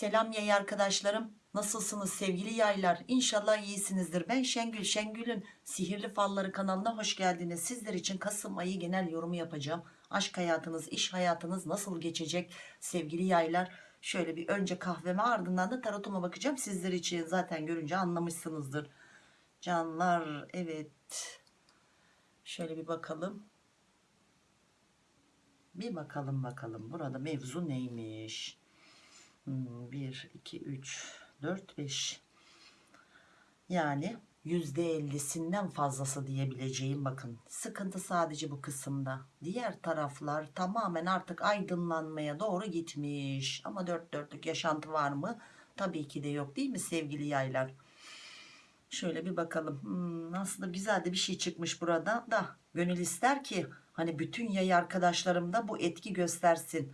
Selam yay arkadaşlarım. Nasılsınız sevgili yaylar? İnşallah iyisinizdir. Ben Şengül. Şengül'ün Sihirli Falları kanalına hoş geldiniz. Sizler için Kasım ayı genel yorumu yapacağım. Aşk hayatınız, iş hayatınız nasıl geçecek sevgili yaylar? Şöyle bir önce kahveme ardından da tarotuma bakacağım. Sizler için zaten görünce anlamışsınızdır. Canlar evet. Şöyle bir bakalım. Bir bakalım bakalım burada mevzu neymiş? 1, 2, 3, 4, 5. Yani %50'sinden fazlası diyebileceğim bakın. Sıkıntı sadece bu kısımda. Diğer taraflar tamamen artık aydınlanmaya doğru gitmiş. Ama dört dörtlük yaşantı var mı? Tabii ki de yok değil mi sevgili yaylar? Şöyle bir bakalım. Hmm, aslında güzel de bir şey çıkmış burada da. Gönül ister ki hani bütün yay arkadaşlarım da bu etki göstersin.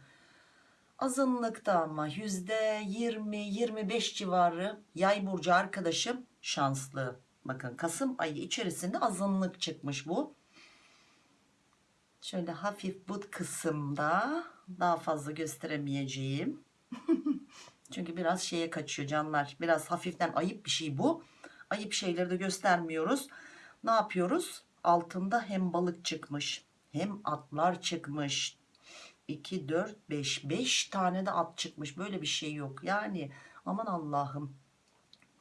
Azınlıkta ama yüzde 20-25 civarı yay burcu arkadaşım şanslı. Bakın Kasım ayı içerisinde azınlık çıkmış bu. Şöyle hafif bu kısımda daha fazla gösteremeyeceğim. Çünkü biraz şeye kaçıyor canlar. Biraz hafiften ayıp bir şey bu. Ayıp şeyleri de göstermiyoruz. Ne yapıyoruz? Altında hem balık çıkmış hem atlar çıkmış 2, 4, 5. 5 tane de at çıkmış. Böyle bir şey yok. Yani aman Allah'ım.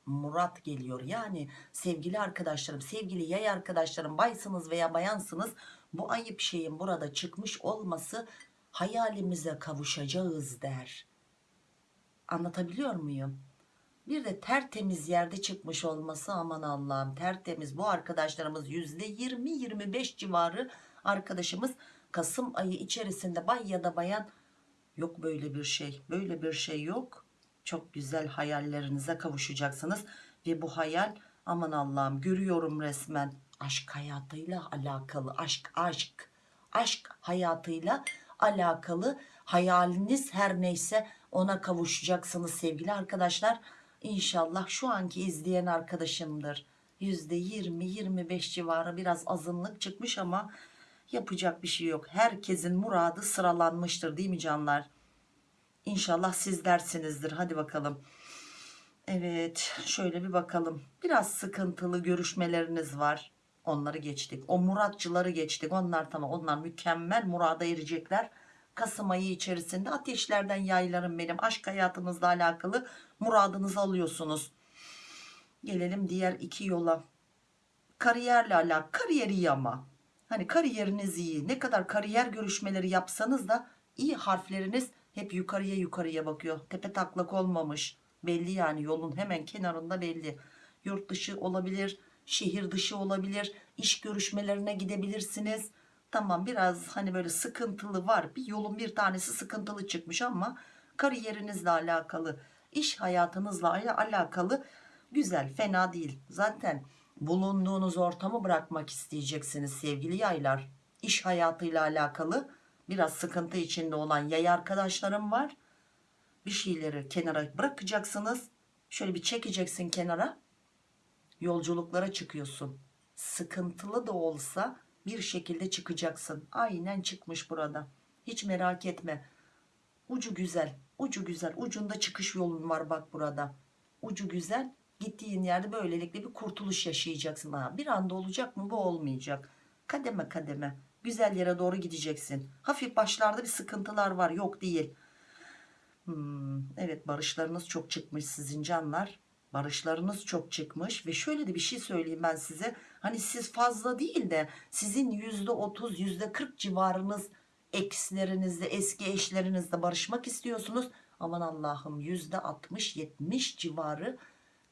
Murat geliyor. Yani sevgili arkadaşlarım, sevgili yay arkadaşlarım, baysınız veya bayansınız. Bu ayıp şeyin burada çıkmış olması hayalimize kavuşacağız der. Anlatabiliyor muyum? Bir de tertemiz yerde çıkmış olması aman Allah'ım tertemiz. Bu arkadaşlarımız %20-25 civarı arkadaşımız Kasım ayı içerisinde bay ya da bayan yok böyle bir şey. Böyle bir şey yok. Çok güzel hayallerinize kavuşacaksınız. Ve bu hayal aman Allah'ım görüyorum resmen aşk hayatıyla alakalı. Aşk aşk. Aşk hayatıyla alakalı hayaliniz her neyse ona kavuşacaksınız sevgili arkadaşlar. İnşallah şu anki izleyen arkadaşımdır. %20-25 civarı biraz azınlık çıkmış ama yapacak bir şey yok. Herkesin muradı sıralanmıştır değil mi canlar? İnşallah sizlersinizdir. Hadi bakalım. Evet şöyle bir bakalım. Biraz sıkıntılı görüşmeleriniz var. Onları geçtik. O muratçıları geçtik. Onlar tamam onlar mükemmel murada erecekler. Kasım ayı içerisinde ateşlerden yaylarım benim. Aşk hayatınızla alakalı muradınızı alıyorsunuz. Gelelim diğer iki yola. Kariyerle alakalı. Kariyer iyi ama. Hani kariyeriniz iyi. Ne kadar kariyer görüşmeleri yapsanız da iyi harfleriniz hep yukarıya yukarıya bakıyor. Tepe taklak olmamış. Belli yani yolun hemen kenarında belli. Yurt dışı olabilir, şehir dışı olabilir. iş görüşmelerine gidebilirsiniz. Tamam biraz hani böyle sıkıntılı var. Bir yolun bir tanesi sıkıntılı çıkmış ama kariyerinizle alakalı, iş hayatınızla alakalı güzel, fena değil. Zaten bulunduğunuz ortamı bırakmak isteyeceksiniz sevgili yaylar. İş hayatıyla alakalı biraz sıkıntı içinde olan yay arkadaşlarım var. Bir şeyleri kenara bırakacaksınız. Şöyle bir çekeceksin kenara. Yolculuklara çıkıyorsun. Sıkıntılı da olsa bir şekilde çıkacaksın. Aynen çıkmış burada. Hiç merak etme. Ucu güzel. Ucu güzel. Ucunda çıkış yolun var bak burada. Ucu güzel. Gittiğin yerde böylelikle bir kurtuluş yaşayacaksın. Ha, bir anda olacak mı? Bu olmayacak. Kademe kademe. Güzel yere doğru gideceksin. Hafif başlarda bir sıkıntılar var. Yok değil. Hmm, evet barışlarınız çok çıkmış sizin canlar. Barışlarınız çok çıkmış ve şöyle de bir şey söyleyeyim ben size. Hani siz fazla değil de sizin yüzde otuz yüzde kırk civarınız ekslerinizle eski eşlerinizle barışmak istiyorsunuz. Aman Allah'ım yüzde altmış yetmiş civarı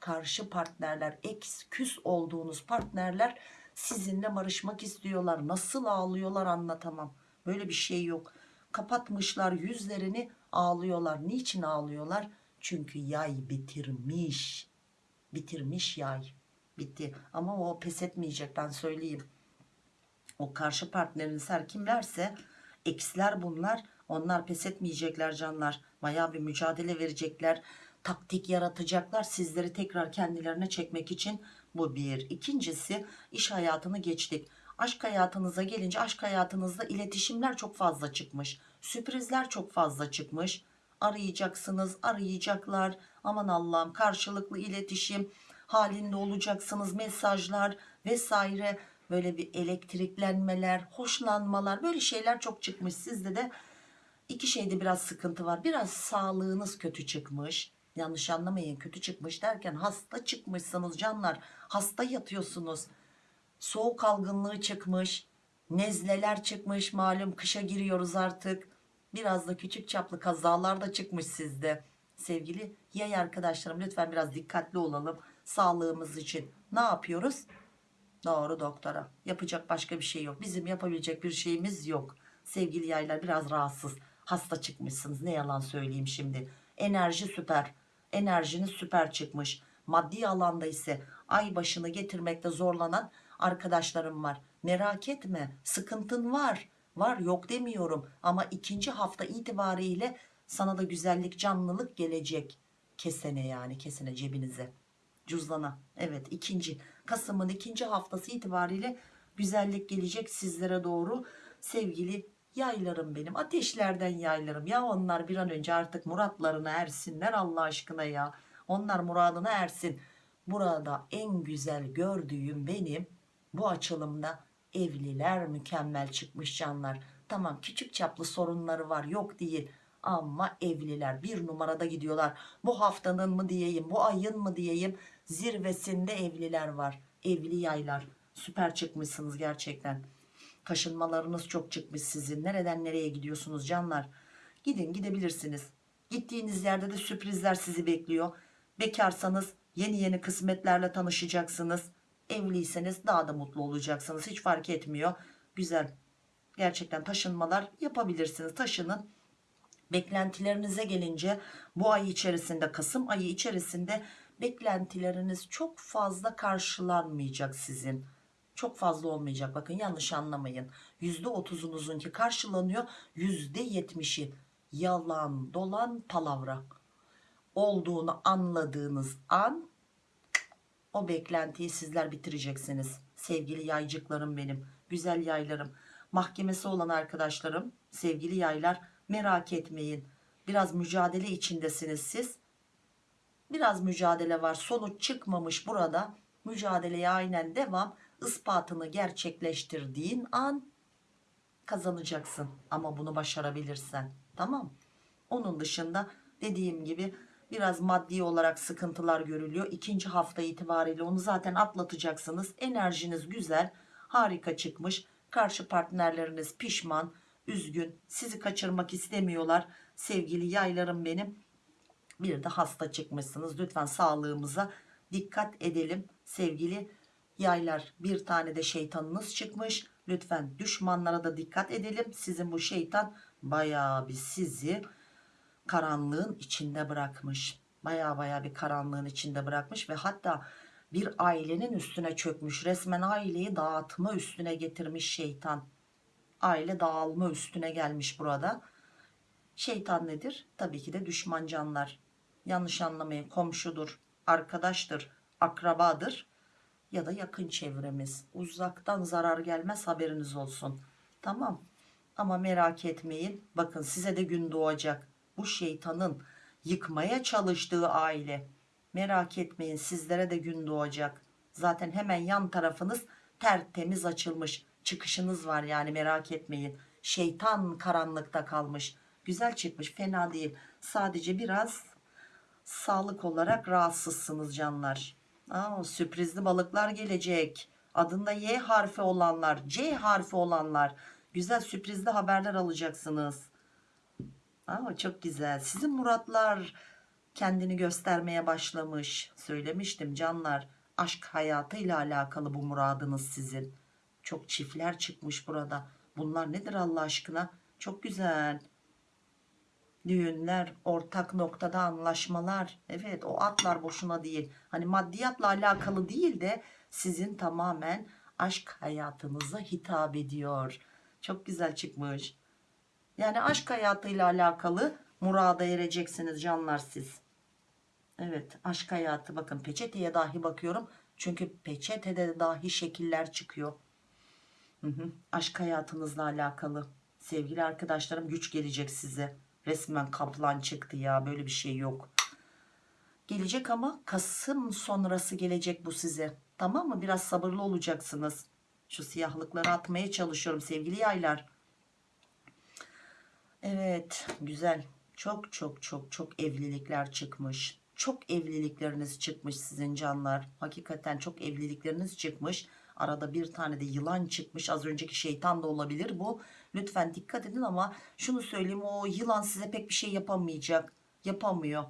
karşı partnerler eks küs olduğunuz partnerler sizinle barışmak istiyorlar. Nasıl ağlıyorlar anlatamam. Böyle bir şey yok. Kapatmışlar yüzlerini ağlıyorlar. Niçin ağlıyorlar? Çünkü yay bitirmiş. Bitirmiş yay. Bitti. Ama o pes etmeyecek ben söyleyeyim. O karşı partneriniz her kimlerse eksiler bunlar. Onlar pes etmeyecekler canlar. Baya bir mücadele verecekler. Taktik yaratacaklar. Sizleri tekrar kendilerine çekmek için bu bir. İkincisi iş hayatını geçtik. Aşk hayatınıza gelince aşk hayatınızda iletişimler çok fazla çıkmış. Sürprizler çok fazla çıkmış. arayacaksınız arayacaklar aman Allah'ım karşılıklı iletişim halinde olacaksınız mesajlar vesaire böyle bir elektriklenmeler hoşlanmalar böyle şeyler çok çıkmış sizde de iki şeyde biraz sıkıntı var biraz sağlığınız kötü çıkmış yanlış anlamayın kötü çıkmış derken hasta çıkmışsınız canlar. Hasta yatıyorsunuz. Soğuk algınlığı çıkmış nezleler çıkmış malum kışa giriyoruz artık. Biraz da küçük çaplı kazalar da çıkmış sizde. Sevgili yay arkadaşlarım lütfen biraz dikkatli olalım sağlığımız için. Ne yapıyoruz? Doğru doktora. Yapacak başka bir şey yok. Bizim yapabilecek bir şeyimiz yok. Sevgili yaylar biraz rahatsız. Hasta çıkmışsınız. Ne yalan söyleyeyim şimdi. Enerji süper enerjiniz süper çıkmış. Maddi alanda ise ay başını getirmekte zorlanan arkadaşlarım var. Merak etme sıkıntın var. Var yok demiyorum. Ama ikinci hafta itibariyle sana da güzellik canlılık gelecek. Kesene yani kesene cebinize. Cüzdana. Evet ikinci Kasım'ın ikinci haftası itibariyle güzellik gelecek sizlere doğru. Sevgili yaylarım benim ateşlerden yaylarım. Ya onlar bir an önce artık muratlarına ersinler Allah aşkına ya. Onlar muradına ersin. Burada en güzel gördüğüm benim bu açılımda evliler mükemmel çıkmış canlar. Tamam küçük çaplı sorunları var yok değil. Ama evliler bir numarada gidiyorlar. Bu haftanın mı diyeyim bu ayın mı diyeyim zirvesinde evliler var. Evli yaylar. Süper çıkmışsınız gerçekten taşınmalarınız çok çıkmış sizin. Nereden nereye gidiyorsunuz canlar? Gidin gidebilirsiniz. Gittiğiniz yerde de sürprizler sizi bekliyor. Bekarsanız yeni yeni kısmetlerle tanışacaksınız. Evliyseniz daha da mutlu olacaksınız. Hiç fark etmiyor. Güzel. Gerçekten taşınmalar yapabilirsiniz. Taşının. Beklentilerinize gelince bu ay içerisinde Kasım ayı içerisinde beklentileriniz çok fazla karşılanmayacak sizin çok fazla olmayacak. Bakın yanlış anlamayın. %30'unuzunki karşılanıyor. %70'i yalan dolan palavra. Olduğunu anladığınız an o beklentiyi sizler bitireceksiniz. Sevgili yaycıklarım benim güzel yaylarım mahkemesi olan arkadaşlarım sevgili yaylar merak etmeyin. Biraz mücadele içindesiniz siz. Biraz mücadele var sonuç çıkmamış burada. Mücadeleye aynen devam ispatını gerçekleştirdiğin an kazanacaksın ama bunu başarabilirsen tamam? Onun dışında dediğim gibi biraz maddi olarak sıkıntılar görülüyor. İkinci hafta itibariyle onu zaten atlatacaksınız. Enerjiniz güzel harika çıkmış. Karşı partnerleriniz pişman üzgün. Sizi kaçırmak istemiyorlar. Sevgili yaylarım benim bir de hasta çıkmışsınız. Lütfen sağlığımıza dikkat edelim. Sevgili yaylar bir tane de şeytanınız çıkmış. Lütfen düşmanlara da dikkat edelim. Sizin bu şeytan bayağı bir sizi karanlığın içinde bırakmış. Baya baya bir karanlığın içinde bırakmış ve hatta bir ailenin üstüne çökmüş. Resmen aileyi dağıtma üstüne getirmiş şeytan. Aile dağılma üstüne gelmiş burada. Şeytan nedir? Tabii ki de düşman canlar. Yanlış anlamayın komşudur arkadaştır akrabadır ya da yakın çevremiz. Uzaktan zarar gelmez haberiniz olsun. Tamam. Ama merak etmeyin. Bakın size de gün doğacak. Bu şeytanın yıkmaya çalıştığı aile. Merak etmeyin sizlere de gün doğacak. Zaten hemen yan tarafınız tertemiz açılmış. Çıkışınız var yani merak etmeyin. Şeytan karanlıkta kalmış. Güzel çıkmış fena değil. Sadece biraz sağlık olarak rahatsızsınız canlar Aa, sürprizli balıklar gelecek. Adında Y harfi olanlar C harfi olanlar. Güzel sürprizli haberler alacaksınız. Aa, çok güzel. Sizin muratlar kendini göstermeye başlamış. Söylemiştim canlar aşk hayatıyla alakalı bu muradınız sizin. Çok çiftler çıkmış burada. Bunlar nedir Allah aşkına? Çok güzel düğünler ortak noktada anlaşmalar. Evet o atlar boşuna değil. Hani maddiyatla alakalı değil de sizin tamamen aşk hayatınıza hitap ediyor. Çok güzel çıkmış. Yani aşk hayatıyla alakalı murada ereceksiniz canlar siz. Evet aşk hayatı. Bakın peçeteye dahi bakıyorum. Çünkü peçetede dahi şekiller çıkıyor. Hı hı. aşk hayatınızla alakalı. Sevgili arkadaşlarım güç gelecek size Resmen kaplan çıktı ya. Böyle bir şey yok. Gelecek ama Kasım sonrası gelecek bu size. Tamam mı? Biraz sabırlı olacaksınız. Şu siyahlıkları atmaya çalışıyorum sevgili yaylar. Evet güzel. Çok çok çok çok evlilikler çıkmış. Çok evlilikleriniz çıkmış sizin canlar. Hakikaten çok evlilikleriniz çıkmış. Arada bir tane de yılan çıkmış. Az önceki şeytan da olabilir bu. Lütfen dikkat edin ama şunu söyleyeyim o yılan size pek bir şey yapamayacak. Yapamıyor.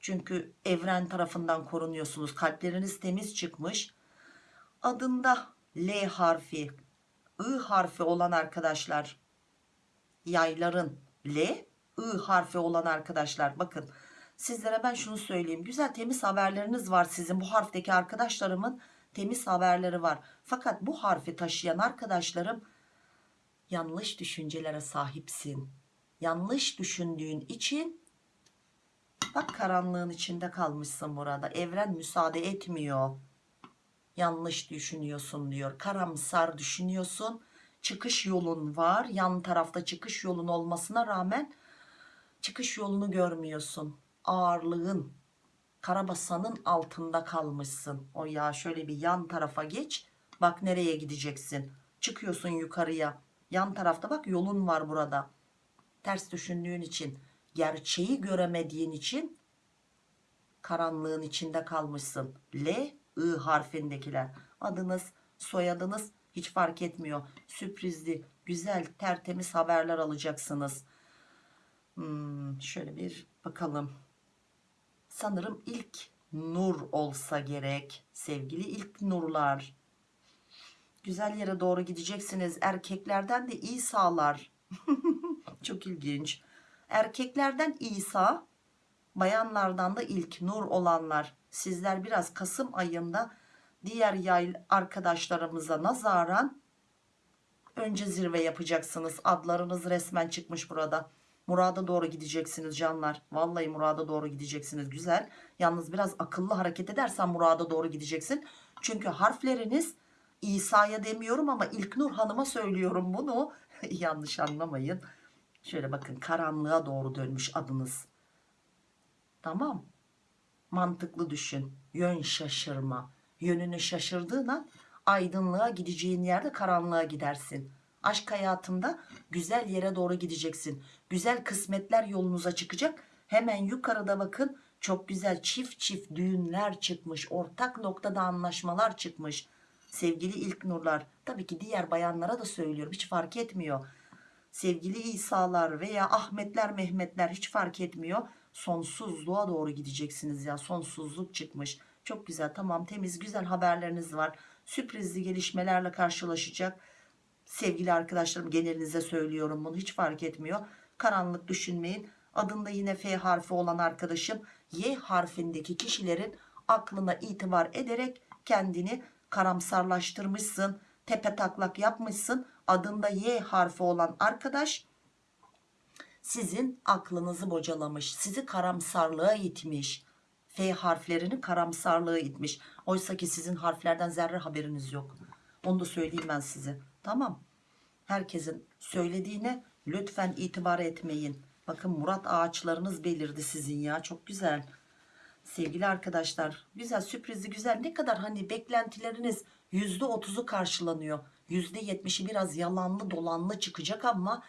Çünkü evren tarafından korunuyorsunuz. Kalpleriniz temiz çıkmış. Adında L harfi, I harfi olan arkadaşlar, yayların L, I harfi olan arkadaşlar bakın sizlere ben şunu söyleyeyim. Güzel temiz haberleriniz var sizin bu harfteki arkadaşlarımın temiz haberleri var. Fakat bu harfi taşıyan arkadaşlarım yanlış düşüncelere sahipsin. Yanlış düşündüğün için bak karanlığın içinde kalmışsın burada. Evren müsaade etmiyor. Yanlış düşünüyorsun diyor. Karamsar düşünüyorsun. Çıkış yolun var. Yan tarafta çıkış yolun olmasına rağmen çıkış yolunu görmüyorsun. Ağırlığın karabasanın altında kalmışsın. O ya şöyle bir yan tarafa geç. Bak nereye gideceksin. Çıkıyorsun yukarıya. Yan tarafta bak yolun var burada. Ters düşündüğün için, gerçeği göremediğin için karanlığın içinde kalmışsın. L, I harfindekiler. Adınız, soyadınız hiç fark etmiyor. Sürprizli, güzel, tertemiz haberler alacaksınız. Hmm, şöyle bir bakalım. Sanırım ilk nur olsa gerek. Sevgili ilk nurlar. Güzel yere doğru gideceksiniz. Erkeklerden de İsa'lar. Çok ilginç. Erkeklerden İsa, bayanlardan da ilk nur olanlar. Sizler biraz Kasım ayında diğer yay arkadaşlarımıza nazaran önce zirve yapacaksınız. Adlarınız resmen çıkmış burada. Murada doğru gideceksiniz canlar. Vallahi murada doğru gideceksiniz. Güzel. Yalnız biraz akıllı hareket edersen murada doğru gideceksin. Çünkü harfleriniz İsa'ya demiyorum ama İlknur Hanım'a söylüyorum bunu. Yanlış anlamayın. Şöyle bakın karanlığa doğru dönmüş adınız. Tamam. Mantıklı düşün. Yön şaşırma. Yönünü şaşırdığın an aydınlığa gideceğin yerde karanlığa gidersin. Aşk hayatında güzel yere doğru gideceksin. Güzel kısmetler yolunuza çıkacak. Hemen yukarıda bakın çok güzel çift çift düğünler çıkmış. Ortak noktada anlaşmalar çıkmış. Sevgili ilk nurlar tabii ki diğer bayanlara da söylüyorum hiç fark etmiyor. Sevgili İsa'lar veya Ahmetler Mehmetler hiç fark etmiyor. Sonsuzluğa doğru gideceksiniz ya sonsuzluk çıkmış. Çok güzel tamam temiz güzel haberleriniz var. Sürprizli gelişmelerle karşılaşacak sevgili arkadaşlarım genelinize söylüyorum bunu hiç fark etmiyor karanlık düşünmeyin adında yine F harfi olan arkadaşım Y harfindeki kişilerin aklına itibar ederek kendini karamsarlaştırmışsın tepe taklak yapmışsın adında Y harfi olan arkadaş sizin aklınızı bocalamış sizi karamsarlığa itmiş F harflerini karamsarlığa itmiş oysa ki sizin harflerden zerre haberiniz yok onu da söyleyeyim ben size Tamam. Herkesin söylediğine lütfen itibar etmeyin. Bakın Murat ağaçlarınız belirdi sizin ya. Çok güzel. Sevgili arkadaşlar güzel sürprizli güzel ne kadar hani beklentileriniz %30'u karşılanıyor. %70'i biraz yalanlı dolanlı çıkacak ama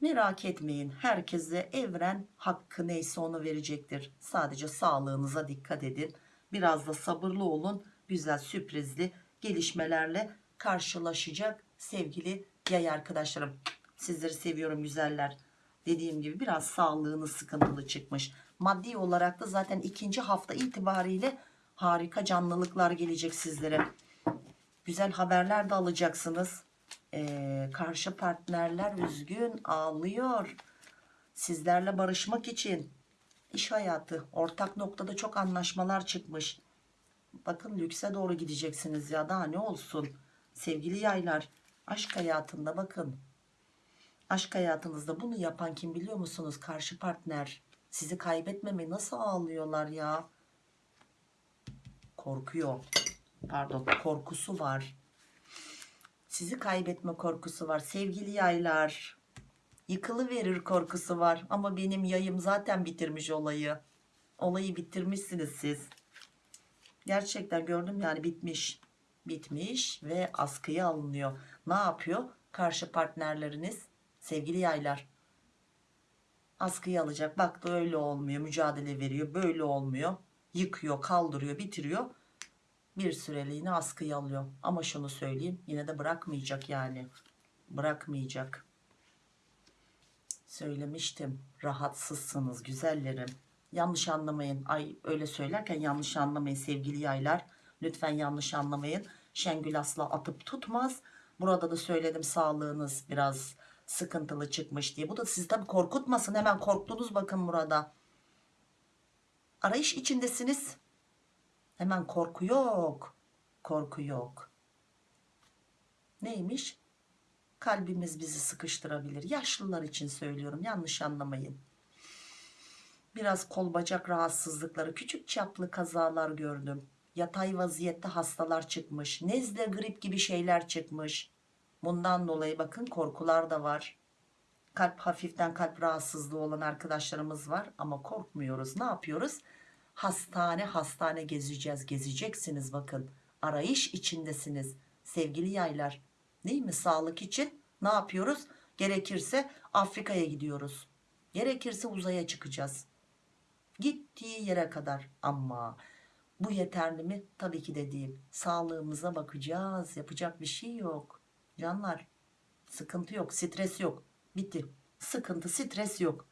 merak etmeyin. Herkese evren hakkı neyse onu verecektir. Sadece sağlığınıza dikkat edin. Biraz da sabırlı olun. Güzel sürprizli gelişmelerle karşılaşacak sevgili yay arkadaşlarım. Sizleri seviyorum güzeller. Dediğim gibi biraz sağlığınız sıkıntılı çıkmış. Maddi olarak da zaten ikinci hafta itibariyle harika canlılıklar gelecek sizlere. Güzel haberler de alacaksınız. Ee, karşı partnerler üzgün ağlıyor. Sizlerle barışmak için iş hayatı ortak noktada çok anlaşmalar çıkmış. Bakın lükse doğru gideceksiniz ya daha ne olsun. Sevgili yaylar aşk hayatında bakın. Aşk hayatınızda bunu yapan kim biliyor musunuz? Karşı partner. Sizi kaybetmeme nasıl ağlıyorlar ya? Korkuyor. Pardon korkusu var. Sizi kaybetme korkusu var. Sevgili yaylar. Yıkılıverir korkusu var. Ama benim yayım zaten bitirmiş olayı. Olayı bitirmişsiniz siz. Gerçekten gördüm yani bitmiş. Bitmiş ve askıya alınıyor. Ne yapıyor? Karşı partnerleriniz sevgili yaylar askıya alacak. Baktı öyle olmuyor. Mücadele veriyor. Böyle olmuyor. Yıkıyor, kaldırıyor, bitiriyor. Bir süreliğine askıya alıyor. Ama şunu söyleyeyim. Yine de bırakmayacak yani. Bırakmayacak. Söylemiştim. Rahatsızsınız güzellerim. Yanlış anlamayın. Ay öyle söylerken yanlış anlamayın sevgili yaylar. Lütfen yanlış anlamayın. Şengül asla atıp tutmaz. Burada da söyledim sağlığınız biraz sıkıntılı çıkmış diye. Bu da sizi tabii korkutmasın. Hemen korktunuz bakın burada. Arayış içindesiniz. Hemen korku yok. Korku yok. Neymiş? Kalbimiz bizi sıkıştırabilir. Yaşlılar için söylüyorum. Yanlış anlamayın. Biraz kol bacak rahatsızlıkları, küçük çaplı kazalar gördüm. Yatay vaziyette hastalar çıkmış. Nezle, grip gibi şeyler çıkmış. Bundan dolayı bakın korkular da var. Kalp hafiften kalp rahatsızlığı olan arkadaşlarımız var ama korkmuyoruz. Ne yapıyoruz? Hastane hastane gezeceğiz. Gezeceksiniz bakın. Arayış içindesiniz. Sevgili yaylar. Değil mi? Sağlık için ne yapıyoruz? Gerekirse Afrika'ya gidiyoruz. Gerekirse uzaya çıkacağız. Gittiği yere kadar ama bu yeterli mi? Tabii ki de değil. Sağlığımıza bakacağız. Yapacak bir şey yok. Canlar sıkıntı yok. Stres yok. Bitti. Sıkıntı stres yok.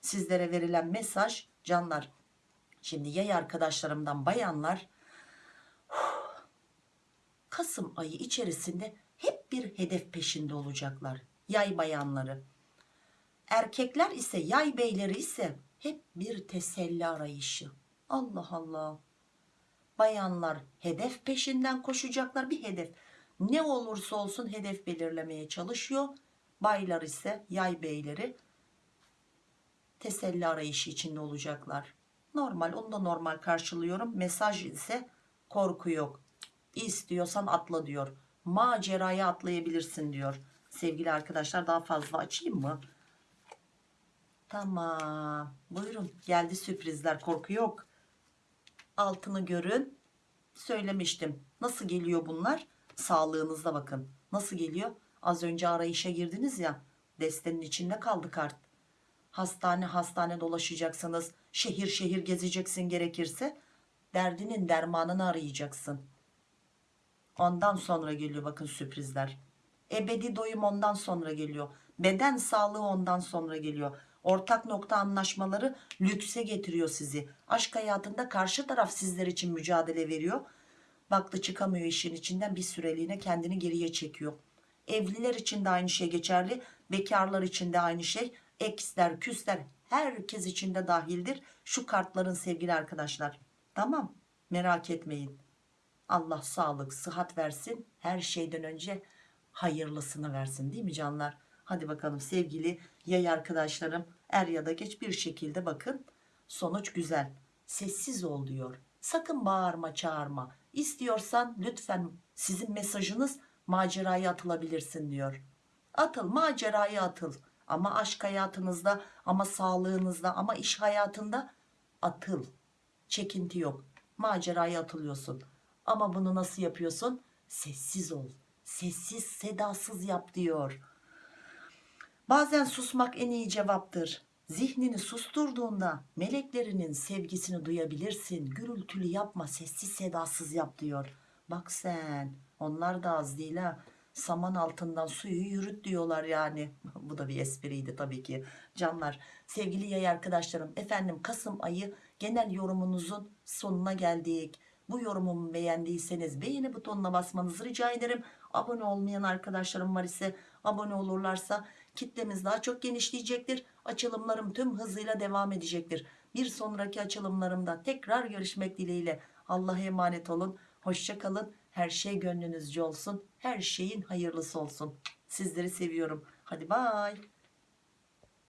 Sizlere verilen mesaj canlar. Şimdi yay arkadaşlarımdan bayanlar Kasım ayı içerisinde hep bir hedef peşinde olacaklar. Yay bayanları. Erkekler ise yay beyleri ise hep bir teselli arayışı. Allah Allah. Bayanlar hedef peşinden koşacaklar bir hedef. Ne olursa olsun hedef belirlemeye çalışıyor. Baylar ise yay beyleri teselli arayışı içinde olacaklar. Normal onu da normal karşılıyorum. Mesaj ise korku yok. İstiyorsan atla diyor. Maceraya atlayabilirsin diyor. Sevgili arkadaşlar daha fazla açayım mı? Tamam. Buyurun. Geldi sürprizler. Korku yok. Altını görün. Söylemiştim. Nasıl geliyor bunlar? Sağlığınızda bakın. Nasıl geliyor? Az önce arayışa girdiniz ya. Destenin içinde kaldı kart. Hastane hastane dolaşacaksınız. Şehir şehir gezeceksin gerekirse. Derdinin dermanını arayacaksın. Ondan sonra geliyor bakın sürprizler. Ebedi doyum ondan sonra geliyor. Beden sağlığı ondan sonra geliyor. Ortak nokta anlaşmaları lükse getiriyor sizi. Aşk hayatında karşı taraf sizler için mücadele veriyor. Baktı çıkamıyor işin içinden bir süreliğine kendini geriye çekiyor. Evliler için de aynı şey geçerli. Bekarlar için de aynı şey. Eksler, küsler herkes için de dahildir. Şu kartların sevgili arkadaşlar. Tamam merak etmeyin. Allah sağlık, sıhhat versin. Her şeyden önce hayırlısını versin değil mi canlar? Hadi bakalım sevgili yay arkadaşlarım er ya da geç bir şekilde bakın sonuç güzel. Sessiz ol diyor. Sakın bağırma çağırma. İstiyorsan lütfen sizin mesajınız maceraya atılabilirsin diyor. Atıl maceraya atıl. Ama aşk hayatınızda ama sağlığınızda ama iş hayatında atıl. Çekinti yok. Maceraya atılıyorsun. Ama bunu nasıl yapıyorsun? Sessiz ol. Sessiz sedasız yap diyor. Bazen susmak en iyi cevaptır. Zihnini susturduğunda meleklerinin sevgisini duyabilirsin. Gürültülü yapma, sessiz sedasız yap diyor. Bak sen, onlar da az değil ha. Saman altından suyu yürüt diyorlar yani. Bu da bir espriydi tabii ki. Canlar, sevgili yay arkadaşlarım, efendim Kasım ayı genel yorumunuzun sonuna geldik. Bu yorumumu beğendiyseniz beğeni butonuna basmanızı rica ederim. Abone olmayan arkadaşlarım var ise abone olurlarsa kitlemiz daha çok genişleyecektir. Açılımlarım tüm hızıyla devam edecektir. Bir sonraki açılımlarımda tekrar görüşmek dileğiyle. Allah'a emanet olun. Hoşçakalın. Her şey gönlünüzce olsun. Her şeyin hayırlısı olsun. Sizleri seviyorum. Hadi bay.